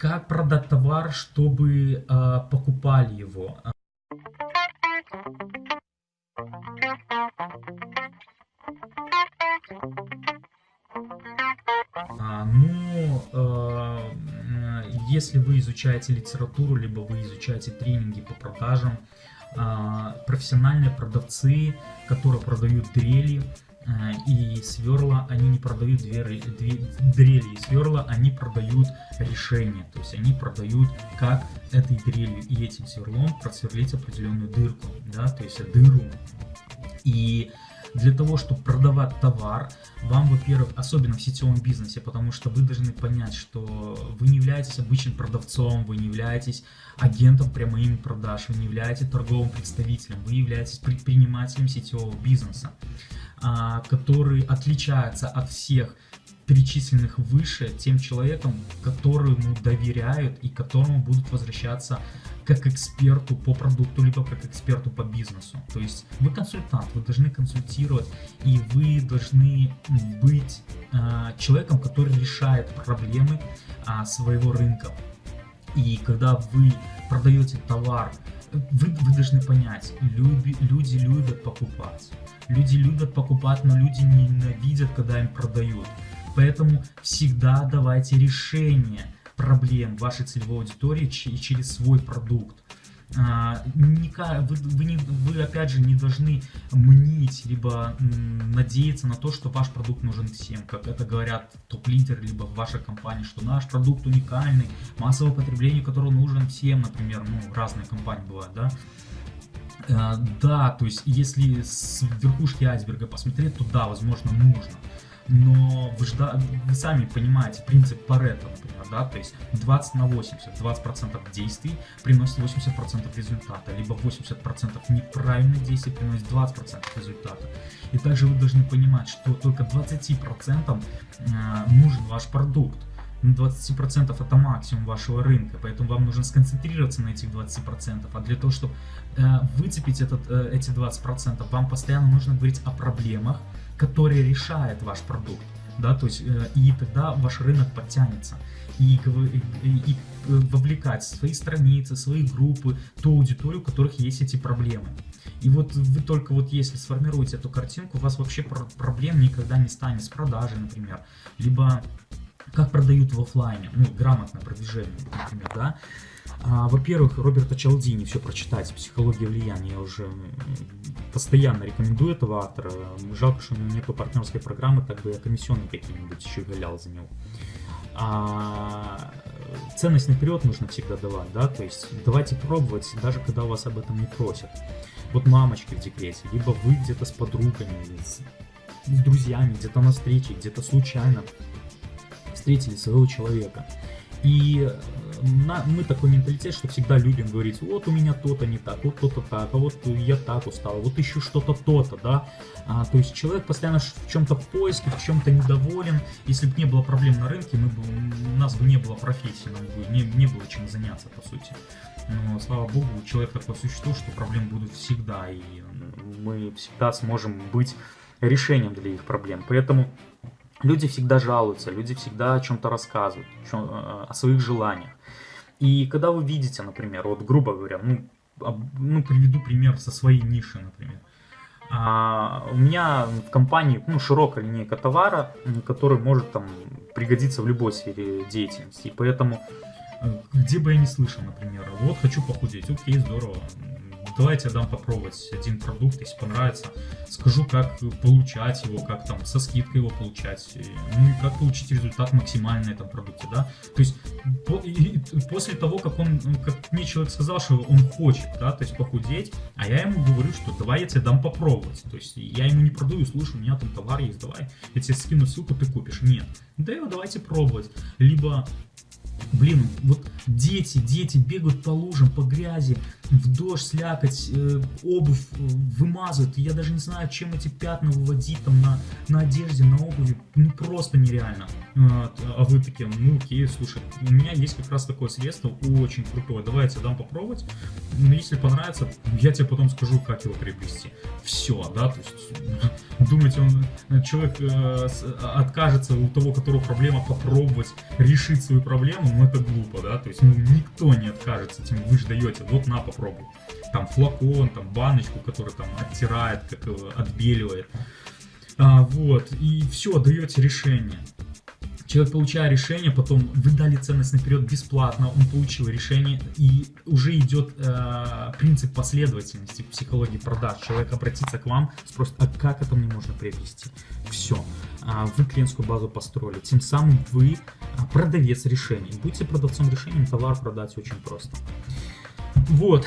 как продать товар, чтобы э, покупали его. А, ну, э, если вы изучаете литературу, либо вы изучаете тренинги по продажам, э, профессиональные продавцы, которые продают дрели, и сверла они не продают двери, две, дрели и сверла, они продают решение, то есть они продают как этой дрелью и этим сверлом просверлить определенную дырку, да, то есть дыру. И для того, чтобы продавать товар, вам, во-первых, особенно в сетевом бизнесе, потому что вы должны понять, что вы не являетесь обычным продавцом, вы не являетесь агентом прямым продаж, вы не являетесь торговым представителем, вы являетесь предпринимателем сетевого бизнеса. А, который отличается от всех перечисленных выше тем человеком, которому доверяют и которому будут возвращаться как эксперту по продукту, либо как эксперту по бизнесу. То есть вы консультант, вы должны консультировать, и вы должны быть э, человеком, который решает проблемы э, своего рынка. И когда вы продаете товар, вы, вы должны понять, люби, люди любят покупать. Люди любят покупать, но люди ненавидят, когда им продают. Поэтому всегда давайте решение проблем вашей целевой аудитории через свой продукт. А, вы, вы, не, вы опять же не должны мнить, либо надеяться на то, что ваш продукт нужен всем, как это говорят топ-лидеры, либо в вашей компании, что наш продукт уникальный, массовое потребление, который нужен всем, например, ну, разные компании бывают, да, Э, да, то есть если с верхушки айсберга посмотреть, то да, возможно, нужно. Но вы, жда... вы сами понимаете принцип Паретта, например, да, то есть 20 на 80, 20% действий приносит 80% результата, либо 80% неправильных действий приносит 20% результата. И также вы должны понимать, что только 20% э, нужен ваш продукт. 20% это максимум вашего рынка, поэтому вам нужно сконцентрироваться на этих 20%. А для того, чтобы э, выцепить этот, э, эти 20%, вам постоянно нужно говорить о проблемах, которые решает ваш продукт. Да, то есть, э, и тогда ваш рынок подтянется. И, и, и вовлекать свои страницы, свои группы, ту аудиторию, у которых есть эти проблемы. И вот вы только вот если сформируете эту картинку, у вас вообще проблем никогда не станет с продажей, например, либо как продают в офлайне, ну, грамотное продвижение, например, да. А, Во-первых, Роберта Чалдини все прочитать, «Психология влияния», я уже постоянно рекомендую этого автора. Жалко, что у него нет партнерской программы, так бы я комиссионный какие-нибудь еще галял за него. А, ценность наперед нужно всегда давать, да, то есть давайте пробовать, даже когда вас об этом не просят. Вот мамочки в декрете, либо вы где-то с подругами, с, с друзьями, где-то на встрече, где-то случайно встретили своего человека. И э, на, мы такой менталитет, что всегда любим говорить, вот у меня то-то не так, вот то-то так, а вот я так устал, вот еще что-то то-то, да. А, то есть человек постоянно в чем-то в поиске, в чем-то недоволен. Если бы не было проблем на рынке, мы бы, у нас бы не было профессии, нам бы не, не было чем заняться, по сути. Но, слава богу, человек такое существо, что проблем будут всегда, и мы всегда сможем быть решением для их проблем. Поэтому Люди всегда жалуются, люди всегда о чем-то рассказывают, э, о своих желаниях. И когда вы видите, например, вот грубо говоря, ну, ну приведу пример со своей ниши, например. А, у меня в компании ну, широкая линейка товара, который может там пригодиться в любой сфере деятельности. И поэтому, э, где бы я не слышал, например, вот хочу похудеть, окей, здорово, давайте я дам попробовать один продукт, если понравится. Скажу, как получать его, как там со скидкой его получать, ну и как получить результат максимальный на этом продукте, да. То есть по, и, после того, как он, как мне человек сказал, что он хочет, да, то есть похудеть, а я ему говорю, что давай я тебе дам попробовать. То есть я ему не продаю, слушай, у меня там товар есть, давай, я тебе скину ссылку, ты купишь. Нет. Да его давайте пробовать. Либо Блин, вот дети, дети бегают по лужам, по грязи, в дождь, слякоть, э, обувь э, вымазывают. Я даже не знаю, чем эти пятна выводить там на, на одежде, на обуви. ну просто нереально. А, вы такие, ну окей, слушай, у меня есть как раз такое средство очень крутое, давай я тебе дам попробовать. Но если понравится, я тебе потом скажу, как его приобрести. Все, да, то есть думаете, он, человек э, откажется у того, у которого проблема, попробовать решить свою проблему, ну это глупо, да, то есть ну, никто не откажется, тем вы же даете, вот на, попробуй. Там флакон, там баночку, которая там оттирает, как отбеливает. А, вот, и все, даете решение. Человек, получая решение, потом вы дали ценность наперед бесплатно, он получил решение, и уже идет э, принцип последовательности психологии продаж. Человек обратится к вам, спросит, а как это мне можно приобрести? Все, а вы клиентскую базу построили, тем самым вы а, продавец решений. Будьте продавцом решений, товар продать очень просто. Вот.